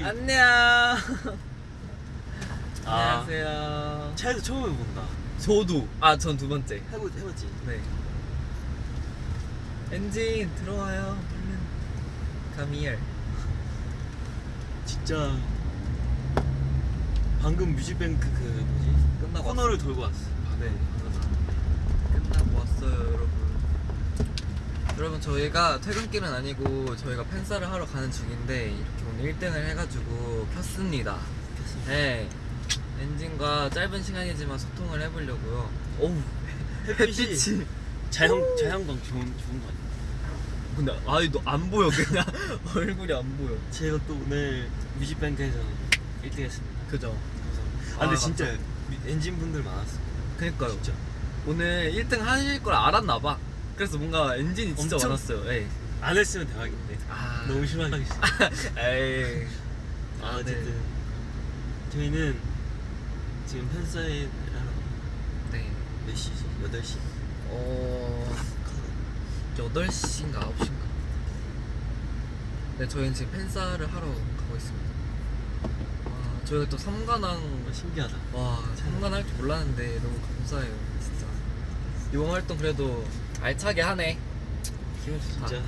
씨. 안녕. 아. 안녕하세요. 차에서 처음 해본다. 저도. 아, 전 두 번째. 해보 해봤지. 네. 엔진 들어와요. Come here. 진짜 방금 뮤직뱅크 그 뭐지? 끝나고 코너를 돌고 왔어. 네. 끝나고 왔어요, 여러분. 여러분 저희가 퇴근길은 아니고 저희가 팬사를 하러 가는 중인데 이렇게 오늘 1등을 해가지고 켰습니다. 네. 엔진과 짧은 시간이지만 소통을 해보려고요. 오우 햇빛이. 자연 자연광 좋은 좋은 거 아니야? 근데 아이 너안 보여 그냥 얼굴이 안 보여. 제가 또 오늘 뮤직뱅크에서 1등 했습니다. 그죠? 아, 근데 아, 진짜 엔진 분들 많았어. 그니까요. 진짜. 오늘 1등 하실 걸 알았나봐. 그래서 뭔가 엔진이 진짜 엄청- 많았어요. 예. 안 했으면 대박인데. 아. 너무 실망했어. 에이. 아, 네. 어쨌든 저희는 지금 팬사인 네. 몇 시지? 8시. 어. 8시인가 9시인가. 네, 저희는 지금 팬사를 하러 가고 있습니다. 와, 저희가 또 삼관왕 어, 신기하다. 와, 삼관 할줄 몰랐는데 너무 감사해요, 진짜. 이번 활동 그래도 알차게 하네. 기분 좋다. 진짜.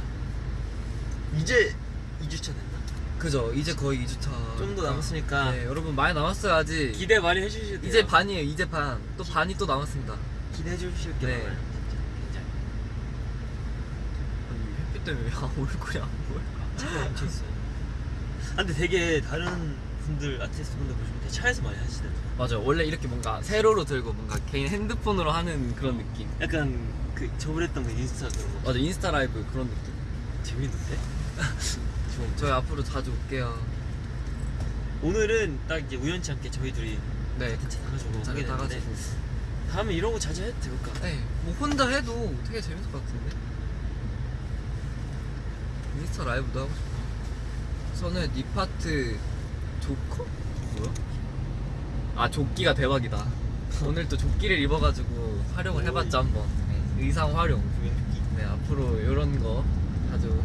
이제 2주차 됐나? 그죠? 이제 거의 2주차. 좀 더 남았으니까 네, 여러분 많이 남았어요, 아직. 기대 많이 해주셔야 돼요. 이제 반이에요, 이제 반. 또 반이 또 남았습니다. 기대해 주실 게 네. 많아요. 진짜. 굉장히. 아니, 햇빛 때문에 왜 얼굴이 안 보여? 차가 멈춰 있어요. 아, 근데 되게 다른 분들 아티스트 분들 보시면 되게 차에서 많이 하시더라고요. 맞아요. 원래 이렇게 뭔가 세로로 들고 뭔가 개인 핸드폰으로 하는 그런 느낌. 약간 그 저번에 했던 그 인스타 그런 거 맞아, 인스타 라이브 그런 느낌. 재밌는데? 좋은데? 저희 앞으로 자주 올게요. 오늘은 딱 이제 우연치 않게 저희 둘이 네. 같이 나가지고 자기 하게 다 됐는데 가지고. 다음에 이런 거 자주 해도 될까? 네. 뭐 혼자 해도 되게 재밌을 것 같은데. 인스타 라이브도 하고 싶어. 저는 니 파트 조커? 뭐야? 아 조끼가 대박이다. 오늘 또 조끼를 입어가지고 활용을 해봤죠 한번. 네, 의상 활용. 네 앞으로 이런 거 자주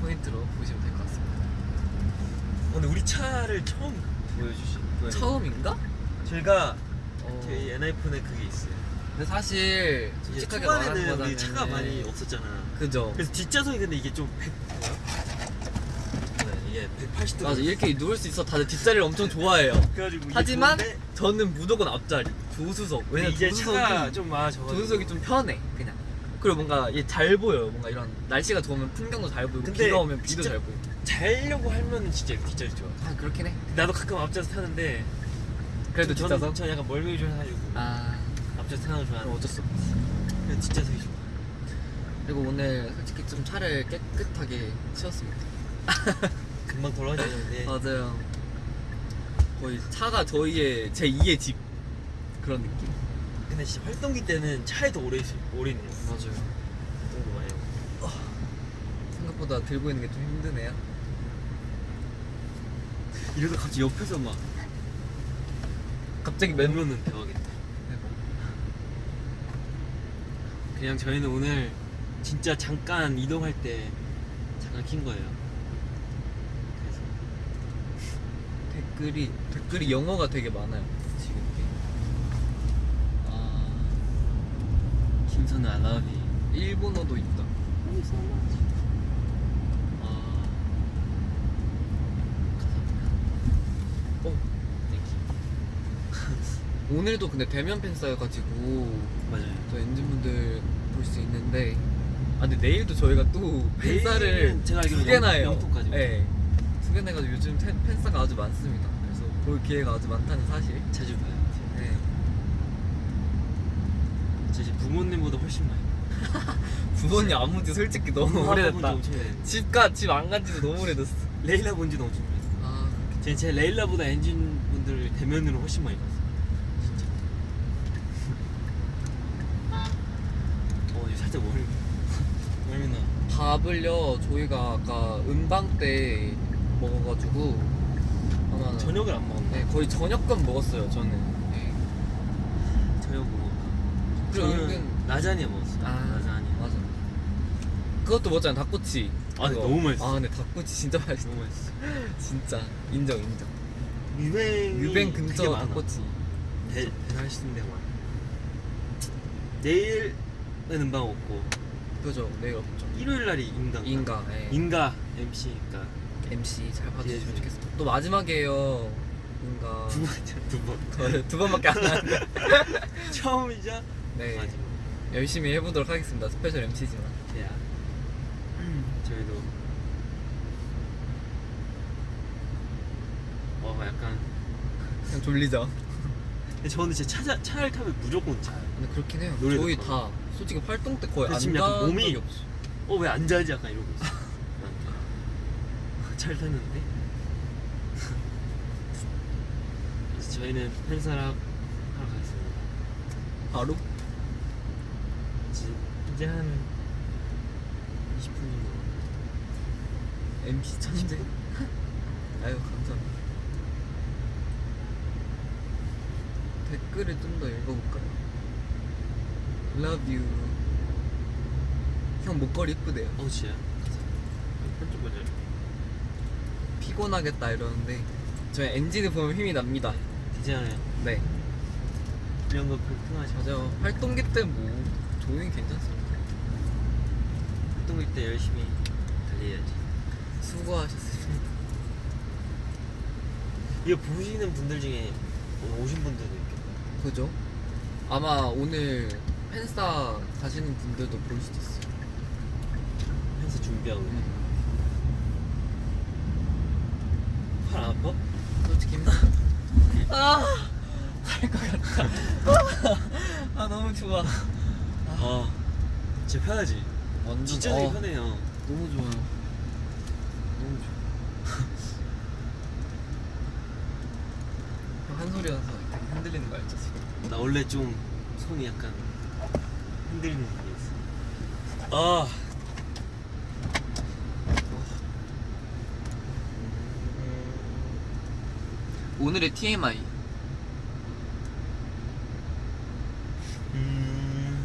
포인트로 보시면 될 것 같습니다. 오늘 우리 차를 처음 보여주시 보여주- 처음인가? 저희가 어, 저희 엔아이폰에 그게 있어요 근데 사실 솔직하게 말하는 우리 차가 많이 없었잖아 그죠. 그래서 뒷좌석이 근데 이게 좀 100... 뭐야? 네, 이게 180도 맞아 이렇게 누울 수 있어 다들 뒷자리를 엄청 좋아해요. 그래가지고 이게 하지만 좋은데 저는 무조건 앞자리 조수석. 왜냐면 이제 조수석이 좀 많아져가지고 조수석이 좀 편해 그냥. 그리고 뭔가 얘잘 보여요. 뭔가 이런 날씨가 좋으면 풍경도 잘 보이고 비가 오면 비도 잘 보이고. 자려고 하면 진짜 뒷자리 좋아 아 그렇긴 해. 나도 가끔 앞좌석 타는데 그래도 저는- 뒷좌석. 저는 약간 멀미 좀 해가지고 아 앞좌석 타는 거 그럼 좋아하는데 어쩔 수 없지. 그냥 뒷좌석이 좋아 그리고 오늘 솔직히 좀 차를 깨끗하게 치웠습니다. 금방 돌아가는데 맞아요. 거의 차가 저희의 제 2의 집 그런 느낌. 근데 진짜 활동기 때는 차에 더 오래, 있, 오래 있는 거 맞아요. 활동도 많이 하고 생각보다 들고 있는 게 좀 힘드네요. 이러다 갑자기 옆에서 막 갑자기 맨 맨면은 대박이다 그냥 저희는 오늘 진짜 잠깐 이동할 때 잠깐 킨 거예요 그래서 댓글이 댓글이 영어가 되게 많아요. 지금. 아 김선우 I love you 일본어도 있다. 아 감사합니다 어, thank you 오늘도 근데 대면 팬싸여가지고 맞아요 저 ENGENE분들 볼 수 있는데 아 근데 내일도 저희가 또 팬싸를 내일은 제가 알기로 두 개나 영- 해요. 네. 두 개나 해가지고 요즘 팬, 팬싸가 아주 많습니다. 볼 기회가 아주 많다는 사실. 자주 봐요 네. 저 이제 부모님보다 훨씬 많이 부모님 안 본지 솔직히 너무 오래됐다. 집가 집 안 간지도 너무 오래됐어. 레일라 본지도 엄청 오래됐어 아 제, 제 레일라보다 엔진 분들 대면으로 훨씬 많이 봤어요. 진짜. 어, 이거 살짝 멀미. 멀미나. 밥을요 저희가 아까 음방 때 먹어가지고 아마 저녁을 안 먹었나? 네 거의 저녁껏 먹었어요 저는. 네. 저녁 뭐 먹을까? 그리고 저는 은근 라자냐 먹었어요. 아 라자냐. 맞아. 그것도 먹었잖아 닭꼬치. 아 근데 그거. 너무 맛있어 아 근데 닭꼬치 진짜 맛있어 너무 맛있어 진짜 인정 인정 유뱅 유뱅 근처 닭꼬치 배, 배달시는 데가 많아 내일은 음방 없고 그죠 내일 없죠 일요일 날이 인가 인가 예. 인가 MC니까 MC 잘 봐주시면 예, 좋겠습니다. 또 마지막이에요 인가. 두 두번. 두, 두 번밖에 안 하는데 처음이자 네. 마지막. 열심히 해보도록 하겠습니다 스페셜 MC지만. 야 저희도 어 약간 그냥 졸리죠? 근데 저는 진짜 차, 차를 타면 무조건 자요. 근데 그렇긴 해요. 저희. 다 솔직히 활동 때 거의 안 지금 약간 몸이- 없어 어왜 안 자지? 약간 이러고 있어. 잘 탔는데? 그래서 저희는 팬사랑 하러 가겠습니다. 바로? 이제, 이제 한 20분 정도. MC 천재. 아유 감사합니다. 댓글을 좀 더 읽어볼까요? Love you. 형 목걸이 이쁘대요. 어 진짜? 반짝반짝 피곤하겠다 이러는데 저희 엔진을 보면 힘이 납니다. 괜찮아요. 네. 이런 거 불편하지 맞아요. 활동기 때 뭐 조용히 괜찮습니다. 활동일 때 열심히 달려야지. 수고하셨습니다. 이거 보시는 분들 중에 오신 분들도 있겠다. 그죠? 아마 오늘 팬싸 가시는 분들도 볼 수도 있어요. 팬사 준비하고 팔 안 아파? 솔직히. 힘들어 아! 할것 같다. 아 너무 좋아. 아. 진짜 편하지? 완전 진짜 되게 어, 편해요. 너무 좋아요. 너무 좋아. 형한 소리 하면서 되게 흔들리는 거 알죠 지금? 나 원래 좀 손이 약간 흔들리는 게 있어. 아 오늘의 TMI 음...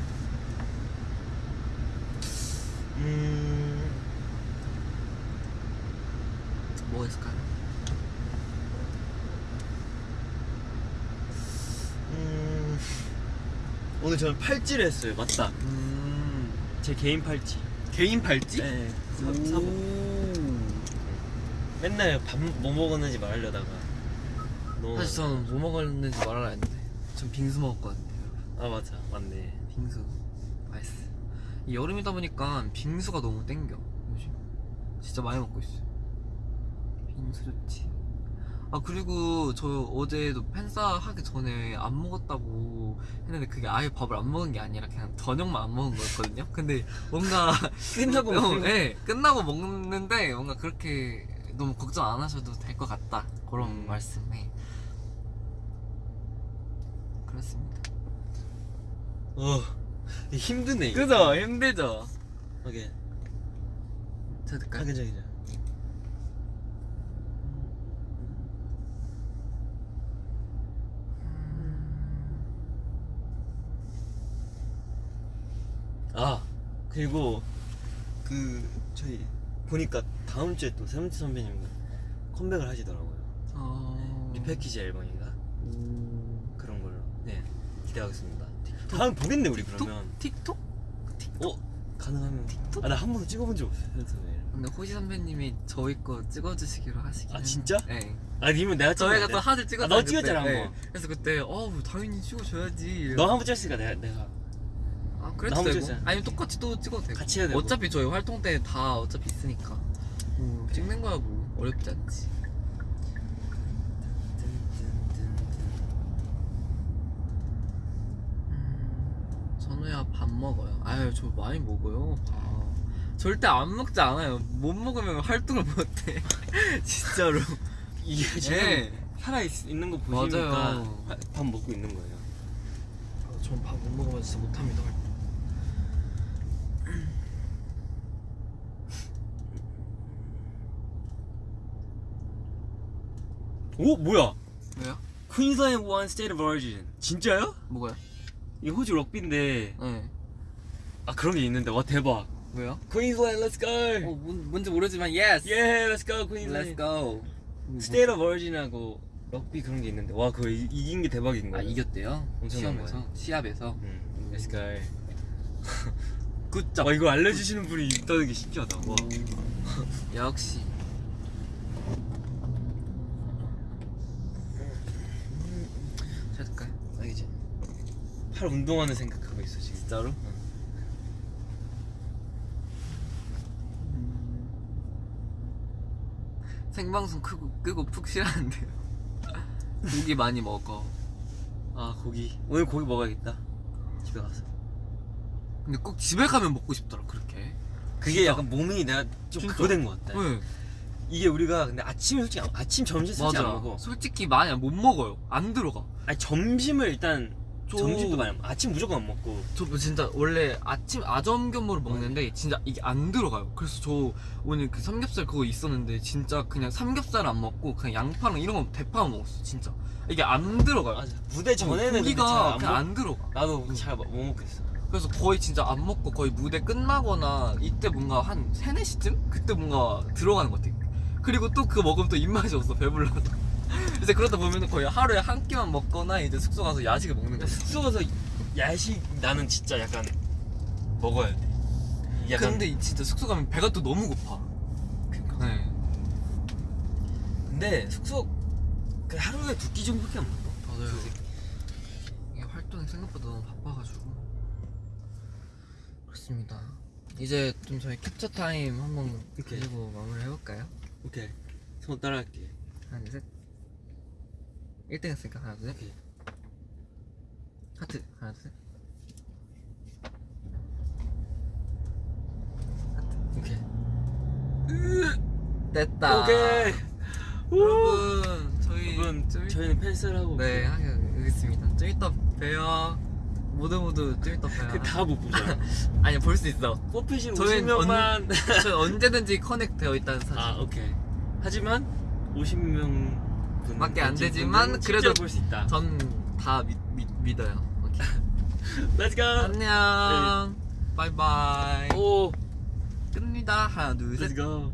음... 뭐가 있을까요? 음... 오늘 저는 팔찌를 했어요. 맞다. 음. 제 개인 팔찌. 개인 팔찌? 네. 사, 오. 사고 맨날 밥 뭐 먹었는지 말하려다가 사실 저는 뭐 먹었는지 말하려 했는데 전 빙수 먹었거든요. 아 맞아. 맞네. 빙수. 맛있어. 이 여름이다 보니까 빙수가 너무 땡겨 요즘. 진짜 많이 먹고 있어요. 빙수 좋지. 아 그리고 저 어제도 팬싸 하기 전에 안 먹었다고 했는데 그게 아예 밥을 안 먹은 게 아니라 그냥 저녁만 안 먹은 거였거든요? 근데 뭔가 끝나고 어, 먹는 네, 끝나고 먹는데 뭔가 그렇게 너무 걱정 안 하셔도 될 것 같다 그런 음. 말씀에 그렇습니다 어 힘드네 이거. 그죠 힘들죠 오케이 자 될까요? 하게 저기자 아 그리고 그 저희 보니까 다음 주에 또 세븐틴 선배님 컴백을 하시더라고요 어... 리패키지 앨범인가? 오... 그런 걸로. 네 기대하겠습니다. 다음 보겠네 우리 그러면. 틱톡? 어 가능하면. 틱톡? 아나 한 번도 찍어본 적 없어요. 근데 호시 선배님이 저희 거 찍어주시기로 하시긴 아, 진짜? 네. 아 니면 내가 저희가 찍었는데? 또 하드 찍었잖아요 아, 너 찍었잖아, 그때. 한 번. 그래서 그때 어 당연히 찍어줘야지. 너 한 번 찍었으니까 내가 내가. 아 그래도 나 한번 되고. 찍었잖아. 아니면 똑같이 또 찍어도 되고. 같이 해야 되고. 어차피 저희 활동 때 다 어차피 있으니까. 뭐 찍는 거야 뭐. 어렵지 않지 음, 전우야 밥 먹어요 아유 저 많이 먹어요 밥 절대 안 먹지 않아요 못 먹으면 활동을 못해 진짜로 이게 지금 네. 살아 있, 있는 거 보시니까 맞아요. 화- 밥 먹고 있는 거예요. 전 밥 못 먹으면 진짜 못합니다 활동 오 뭐야? 왜요? Queensland One State of Origin 진짜요? 뭐가요? 이 호주 럭비인데 네 아 그런 게 있는데 와 대박. 왜요? Queensland, let's go. 어 뭔, 뭔지 모르지만 yes. Yeah, let's go Let's Queensland. go. State of Origin하고 럭비 그런 게 있는데 와 그거 이- 이긴 게 대박인 거야. 아 이겼대요? 시험에서 시합에서 음, let's go. 굿잡 와 이거 알려주시는 분이 있다는 게 신기하다. 와. 역시 찾을까요? 아 이제 팔 운동하는 생각하고 있어 지금. 진짜로? 생방송 끄고, 끄고 푹 쉬라는데요 고기 많이 먹어 아 고기 오늘 고기 먹어야겠다. 집에 가서. 근데 꼭 집에 가면 먹고 싶더라 그렇게 그게 진짜. 약간 몸이 내가 좀 진짜. 그거 된것 같다. 네 이게 우리가 근데 아침에 솔직히 안- 아침 점심 솔직히 안 맞아 먹어. 솔직히 많이 못 먹어요 안 들어가 아니 점심을 일단 저- 점심도 많이 안 먹어. 아침 무조건 안 먹고. 저 진짜 원래 아침 아점겸으로 먹는데 진짜 이게 안 들어가요. 그래서 저 오늘 그 삼겹살 그거 있었는데 진짜 그냥 삼겹살 안 먹고 그냥 양파랑 이런 거 대파만 먹었어. 진짜 이게 안 들어가요. 맞아. 무대 전에는 근데 고기가 잘안 그냥 먹- 안 들어가. 나도 잘 못 먹겠어. 그래서 거의 진짜 안 먹고 거의 무대 끝나거나 이때 뭔가 한 3, 4시쯤? 그때 뭔가 들어가는 것 같아. 그리고 또 그거 먹으면 또 입맛이 없어 배불러서. 이제 그러다 보면 거의 하루에 한 끼만 먹거나 이제 숙소 가서 야식을 먹는 거야. 숙소 가서 야식 나는 진짜 약간 먹어야 돼. 약간 근데 진짜 숙소 가면 배가 또 너무 고파. 그러니까. 네. 근데 숙소 그 하루에 두 끼 정도밖에 안 먹어. 맞아요. 이게 활동이 생각보다 너무 바빠가지고 그렇습니다. 이제 좀 저희 캡처 타임 한번 오케이. 가지고 마무리 해볼까요? 오케이. 손 따라할게. 하나 둘 셋. 1등 했으니까 하나 둘 셋. 하트 하나 둘 셋. 오케이. 됐다. 오케이. 여러분 저희 여러분 좀 일- 저희는 펜스하고 네 하겠습니다. 좀 이따 봬요. 모두 모두 좀 이따 봬요. 그다못 보잖아. 아니 볼 수 있어. 뽑히신 저희는 50명만. 저희 언제든지 커넥 되어 있다는 사실. 아 오케이. 하지만 50명 밖에 안 되지만 그래도 볼 수 있다. 전 다 믿어요. Let's go. 안녕. 바이바이. 오. 끝니다. 하나 둘 셋. Let's go.